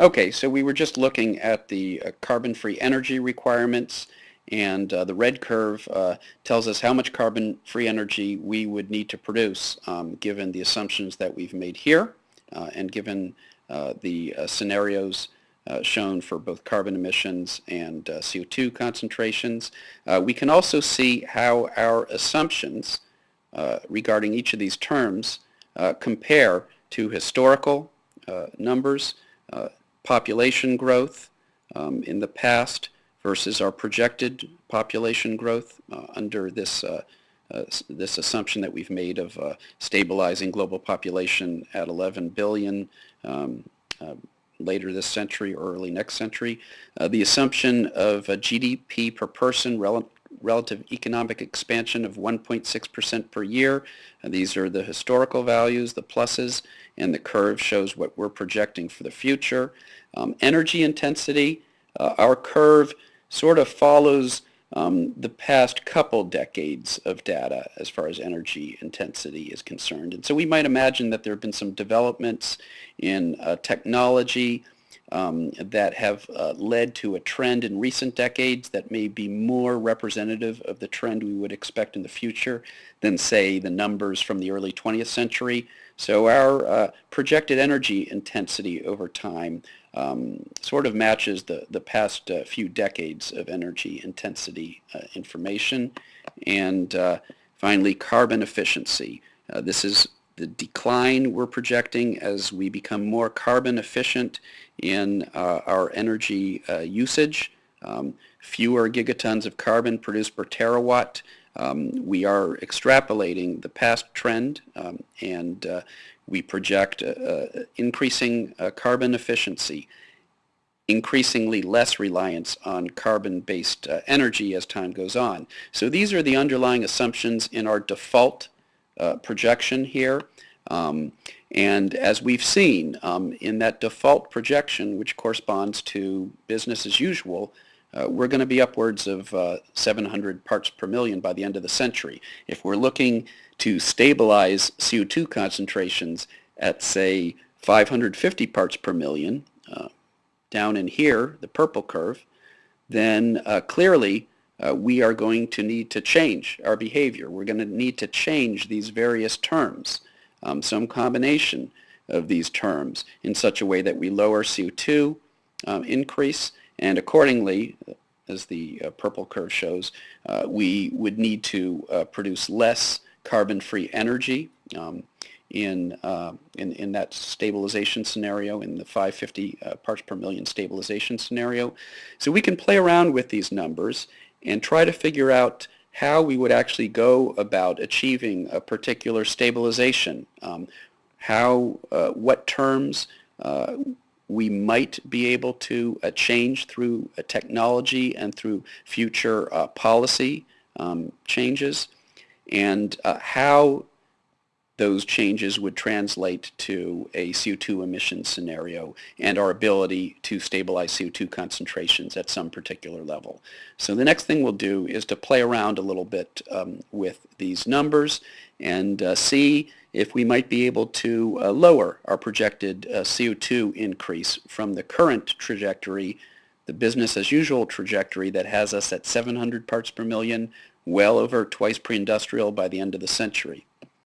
Okay, so we were just looking at the uh, carbon-free energy requirements and uh, the red curve uh, tells us how much carbon-free energy we would need to produce um, given the assumptions that we've made here uh, and given uh, the uh, scenarios shown for both carbon emissions and CO2 concentrations. we can also see how our assumptions regarding each of these terms compare to historical numbers population growth um, in the past versus our projected population growth uh, under this uh, uh, this assumption that we've made of uh, stabilizing global population at 11 billion um, uh, later this century or early next century. Uh, the assumption of GDP per person rel relative economic expansion of 1.6% per year. And these are the historical values, the pluses, and the curve shows what we're projecting for the future. Um, energy intensity, uh, our curve sort of follows um, the past couple decades of data as far as energy intensity is concerned. And so we might imagine that there have been some developments in uh, technology um, that have uh, led to a trend in recent decades that may be more representative of the trend we would expect in the future than, say, the numbers from the early 20th century. So our uh, projected energy intensity over time um, sort of matches the, the past uh, few decades of energy intensity uh, information. And uh, finally, carbon efficiency. Uh, this is the decline we're projecting as we become more carbon efficient in uh, our energy uh, usage. Um, fewer gigatons of carbon produced per terawatt. Um, we are extrapolating the past trend um, and uh, we project uh, uh, increasing uh, carbon efficiency, increasingly less reliance on carbon-based energy as time goes on. So these are the underlying assumptions in our default uh, projection here. Um, and as we've seen um, in that default projection, which corresponds to business as usual, uh, we're going to be upwards of uh, 700 parts per million by the end of the century. If we're looking to stabilize CO2 concentrations at, say, 550 parts per million, uh, down in here, the purple curve, then uh, clearly uh, we are going to need to change our behavior. We're going to need to change these various terms, um, some combination of these terms in such a way that we lower CO2 um, increase and accordingly, as the uh, purple curve shows, uh, we would need to uh, produce less carbon-free energy um, in, uh, in, in that stabilization scenario, in the 550 uh, parts per million stabilization scenario. So we can play around with these numbers and try to figure out how we would actually go about achieving a particular stabilization, um, how, uh, what terms we might be able to uh, change through uh, technology and through future uh, policy um, changes and uh, how those changes would translate to a CO2 emission scenario and our ability to stabilize CO2 concentrations at some particular level. So the next thing we'll do is to play around a little bit um, with these numbers and uh, see if we might be able to uh, lower our projected uh, CO2 increase from the current trajectory, the business as usual trajectory that has us at 700 parts per million, well over twice pre-industrial by the end of the century.